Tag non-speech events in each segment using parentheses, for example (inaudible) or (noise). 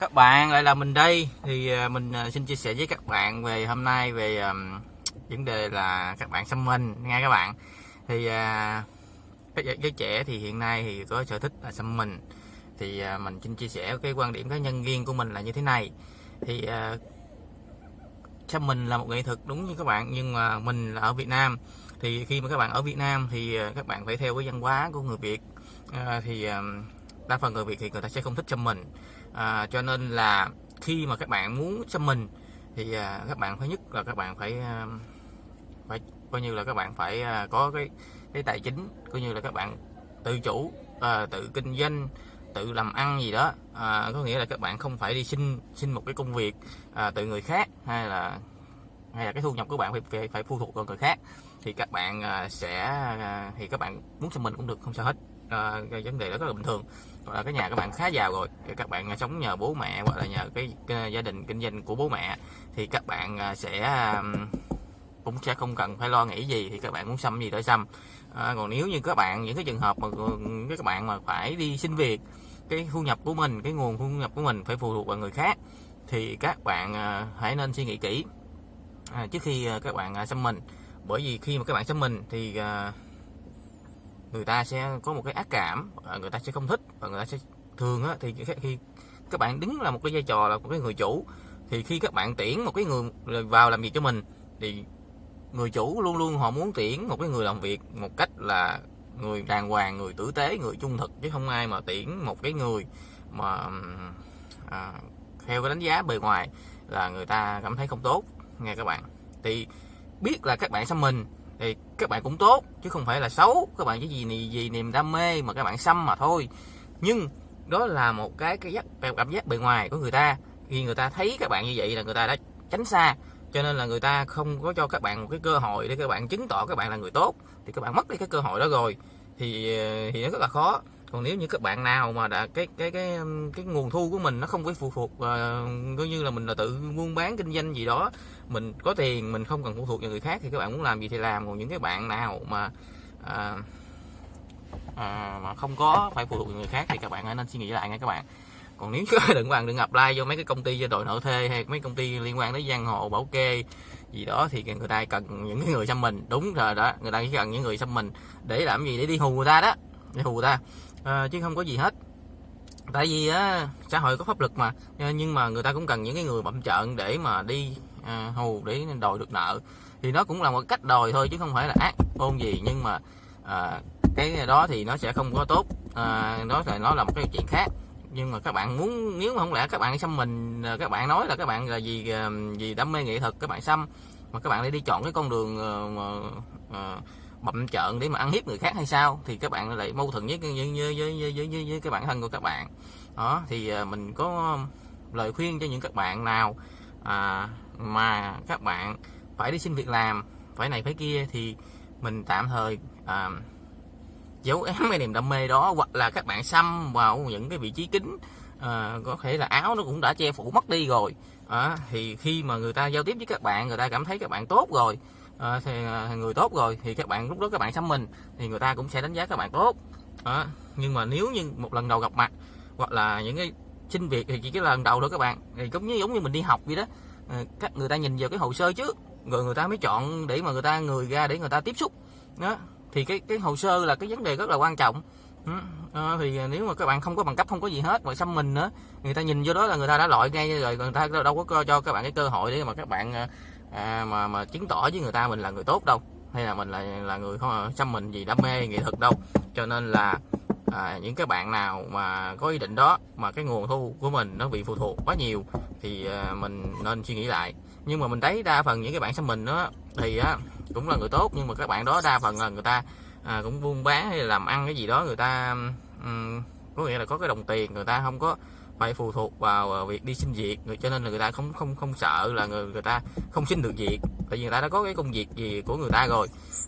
các bạn lại là mình đây. Thì à, mình à, xin chia sẻ với các bạn về hôm nay về um, vấn đề là các bạn xăm mình nghe các bạn. Thì uh, các giới trẻ thì hiện nay thì có sở thích là xăm mình. Thì uh, mình xin chia sẻ cái quan điểm cá nhân riêng của mình là như thế này. Thì uh, xăm mình là một nghệ thuật đúng như các bạn nhưng mà mình là ở Việt Nam. Thì khi mà các bạn ở Việt Nam thì các bạn phải theo cái văn hóa của người Việt. Uh, thì uh, đa phần người Việt thì người ta sẽ không thích xăm mình à, cho nên là khi mà các bạn muốn xăm mình thì à, các bạn phải nhất là các bạn phải à, phải coi như là các bạn phải à, có cái cái tài chính coi như là các bạn tự chủ à, tự kinh doanh tự làm ăn gì đó. À, có nghĩa là các bạn không phải đi xin xin một cái công việc à, từ người khác hay là hay là cái thu nhập của bạn phải phải, phải phụ thuộc vào người khác. Thì các bạn à, sẽ à, thì các bạn muốn xăm mình cũng được không sao hết. À, cái vấn đề đó rất là bình thường là cái nhà các bạn khá giàu rồi. Các bạn à, sống nhờ bố mẹ hoặc là nhờ cái, cái gia đình kinh doanh của bố mẹ. Thì các bạn à, sẽ cũng sẽ không cần phải lo nghĩ gì. Thì các bạn muốn xăm gì tới xăm. À, còn nếu như các bạn những cái trường hợp mà ừ, các bạn mà phải đi xin việc cái thu nhập của mình cái nguồn thu nhập của mình phải phụ thuộc vào người khác thì các bạn à, hãy nên suy nghĩ kỹ. À, trước khi à, các bạn xăm mình. Bởi vì khi mà các bạn xăm mình thì người ta sẽ có một cái ác cảm à, người ta sẽ không thích và người ta sẽ thường á, thì khi các bạn đứng là một cái vai trò là một cái người chủ thì khi các bạn tuyển một cái người vào làm việc cho mình thì người chủ luôn luôn họ muốn tuyển một cái người làm việc một cách là người đàng hoàng người tử tế người trung thực chứ không ai mà tuyển một cái người mà à, theo cái đánh giá bề ngoài là người ta cảm thấy không tốt nghe các bạn. Thì biết là các bạn xăm mình các bạn cũng tốt, chứ không phải là xấu. Các bạn chỉ gì gì niềm đam mê mà các bạn xăm mà thôi. Nhưng đó là một cái cái giác cảm giác bề ngoài của người ta. Khi người ta thấy các bạn như vậy là người ta đã tránh xa. Cho nên là người ta không có cho các bạn một cái cơ hội để các bạn chứng tỏ các bạn là người tốt. Thì các bạn mất đi cái cơ hội đó rồi. Thì ờ, thì nó rất là khó còn nếu như các bạn nào mà đã cái cái cái um, cái nguồn thu của mình nó không phải phụ thuộc uh, coi như là mình là tự buôn bán kinh doanh gì đó mình có tiền mình không cần phụ thuộc vào người khác thì các bạn muốn làm gì thì làm. Còn những cái bạn nào mà à, à, mà không có phải phụ thuộc vào người khác thì các bạn nên suy nghĩ lại nha các bạn. Còn nếu (laughs) đừng bạn đừng apply vô mấy cái công ty cho đội nợ thuê hay mấy công ty liên quan đến giang hồ bảo kê gì đó thì người ta cần những người xăm mình. Đúng rồi đó người ta chỉ cần những người xăm mình để làm gì? Để đi hù người ta đó để hù người ta à, chứ không có gì hết. Tại vì á xã hội có pháp luật mà. Ờ, nhưng mà người ta cũng cần những cái người bậm trợn để mà đi à, hù để đòi được nợ. Thì nó cũng là một cách đòi thôi chứ không phải là ác ôn gì. Nhưng mà à, cái đó thì nó sẽ không có tốt. À, đó là nó là một cái chuyện khác. Nhưng mà các bạn muốn nếu mà không lẽ các bạn xăm mình các bạn nói là các bạn là gì gì đam mê nghệ thuật các bạn xăm. Mà các bạn lại đi chọn cái con đường uh, uh, bậm trợn để mà ăn hiếp người khác hay sao thì các bạn lại mâu thuẫn với với với với, với, với, với cái bản thân của các bạn. Đó thì à, mình có lời khuyên cho những các bạn nào à, mà các bạn phải đi xin việc làm phải này phải kia thì mình tạm thời à, giấu ém cái niềm đam mê đó hoặc là các bạn xăm vào những cái vị trí kính à, có thể là áo nó cũng đã che phủ mất đi rồi. À, thì khi mà người ta giao tiếp với các bạn người ta cảm thấy các bạn tốt rồi à, thì người tốt rồi thì các bạn lúc đó các bạn xăm mình thì người ta cũng sẽ đánh giá các bạn tốt. À, nhưng mà nếu như một lần đầu gặp mặt hoặc là những cái xin việc thì chỉ cái lần đầu thôi các bạn thì cũng như giống như mình đi học vậy đó. À, các người ta nhìn vào cái hồ sơ trước rồi người ta mới chọn để mà người ta người ra để người ta tiếp xúc. Đó thì cái cái hồ sơ là cái vấn đề rất là quan trọng. À, thì nếu mà các bạn không có bằng cấp không có gì hết mà xăm mình nữa người ta nhìn vô đó là người ta đã loại ngay rồi người ta đâu có cho các bạn cái cơ hội để mà các bạn à, mà mà chứng tỏ với người ta mình là người tốt đâu hay là mình là là người không xăm mình gì đam mê nghệ thuật đâu. Cho nên là à, những cái bạn nào mà có ý định đó mà cái nguồn thu của mình nó bị phụ thuộc quá nhiều thì à, mình nên suy nghĩ lại. Nhưng mà mình thấy đa phần những cái bạn xăm mình đó thì á cũng là người tốt nhưng mà các bạn đó đa phần là người ta à, cũng buôn bán hay làm ăn cái gì đó người ta um, có nghĩa là có cái đồng tiền người ta không có phải phụ thuộc vào à, việc đi xin việc. Cho nên là người ta không không không sợ là người người ta không xin được việc tại vì người ta đã có cái công việc gì của người ta rồi.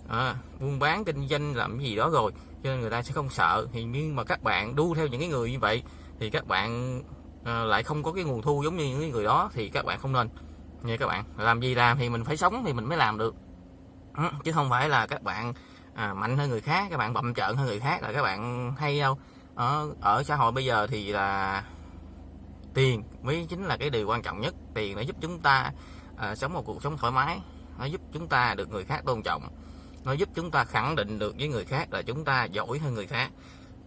À, buôn bán kinh doanh làm cái gì đó rồi cho nên người ta sẽ không sợ. Thì nhưng mà các bạn đu theo những cái người như vậy thì các bạn à, lại không có cái nguồn thu giống như những người đó thì các bạn không nên. Nha các bạn làm gì làm thì mình phải sống thì mình mới làm được. Ừ, chứ không phải là các bạn à, mạnh hơn người khác các bạn bậm trợn hơn người khác là các bạn hay đâu. Ở ở xã hội bây giờ thì là tiền mới chính là cái điều quan trọng nhất. Tiền nó giúp chúng ta à, sống một cuộc sống thoải mái. Nó giúp chúng ta được người khác tôn trọng. Nó giúp chúng ta khẳng định được với người khác là chúng ta giỏi hơn người khác.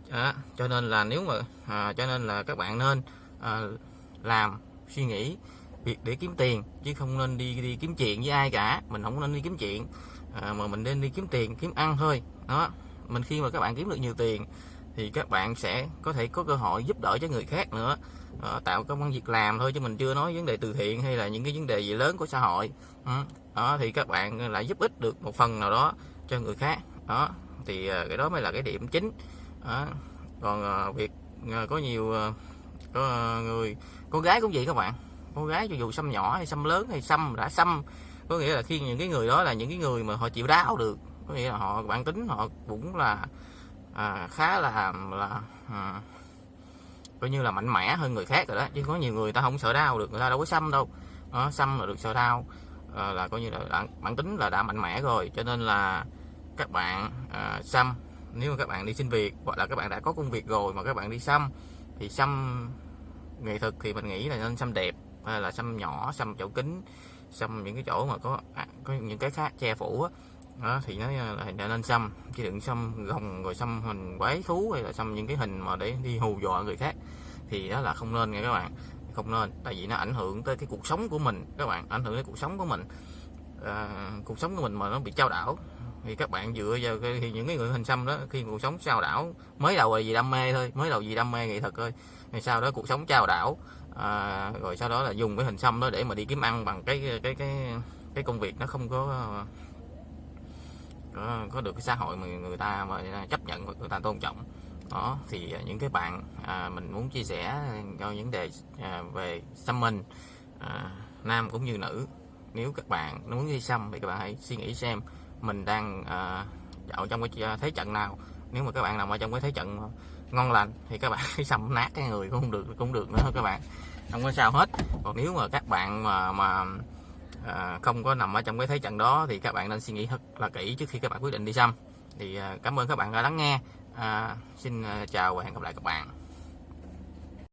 À, cho nên là nếu mà à, cho nên là các bạn nên à, làm suy nghĩ việc để kiếm tiền chứ không nên đi đi kiếm chuyện với ai cả. Mình không nên đi kiếm chuyện à, mà mình nên đi kiếm tiền kiếm ăn thôi. Đó mình khi mà các bạn kiếm được nhiều tiền thì các bạn sẽ có thể có cơ hội giúp đỡ cho người khác nữa. Đó, tạo công an việc làm thôi chứ mình chưa nói vấn đề từ thiện hay là những cái vấn đề gì lớn của xã hội. Ừ, đó thì các bạn lại giúp ích được một phần nào đó cho người khác. Đó thì ờ, cái đó mới là cái điểm chính. Đó. còn ờ, việc có nhiều có người con gái cũng vậy các bạn. Con gái cho dù xăm nhỏ hay xăm lớn hay xăm đã xăm có nghĩa là khi những cái người đó là những cái người mà họ chịu đau được. Có nghĩa là họ bản tính họ cũng là à, khá là là à, coi như là mạnh mẽ hơn người khác rồi đó. Chứ có nhiều người ta không sợ đau được người ta đâu có xăm đâu. Đó, xăm là được sợ đau. À, là coi như là bản, bản tính là đã mạnh mẽ rồi cho nên là các bạn à, xăm. Nếu mà các bạn đi xin việc hoặc là các bạn đã có công việc rồi mà các bạn đi xăm thì xăm nghệ thuật thì mình nghĩ là nên xăm đẹp hay là xăm nhỏ xăm chỗ kính xăm những cái chỗ mà có à, có những cái khác che phủ á đó, thì nó à, đã nên xăm. Chứ đừng xăm gồng rồi xăm hình quái thú hay là xăm những cái hình mà để đi hù dọa người khác thì đó là không nên nha các bạn. Không nên tại vì nó ảnh hưởng tới cái cuộc sống của mình các bạn. Ảnh hưởng đến cuộc sống của mình. À, cuộc sống của mình mà nó bị trao đảo. Thì các bạn dựa vào cái, thì những cái người hình xăm đó khi cuộc sống trao đảo mới đầu là gì đam mê thôi mới đầu gì đam mê nghệ thuật thôi. Thì sau đó cuộc sống trao đảo à, rồi sau đó là dùng cái hình xăm đó để mà đi kiếm ăn bằng cái cái cái cái công việc nó không có có, có được cái xã hội mà người ta mà chấp nhận người ta tôn trọng. Đó thì những cái bạn à, mình muốn chia sẻ cho vấn đề à, về xăm mình à, nam cũng như nữ. Nếu các bạn muốn đi xăm thì các bạn hãy suy nghĩ xem mình đang à, ở trong cái à, thế trận nào. Nếu mà các bạn nằm ở trong cái thế trận ngon lành thì các bạn (laughs) xăm nát cái người cũng không được cũng được nữa các bạn. Không có sao hết. Còn nếu mà các bạn mà mà à, không có nằm ở trong cái thế trận đó thì các bạn nên suy nghĩ thật là kỹ trước khi các bạn quyết định đi xăm. Thì à, cảm ơn các bạn đã lắng nghe. À, xin à, chào và hẹn gặp lại các bạn.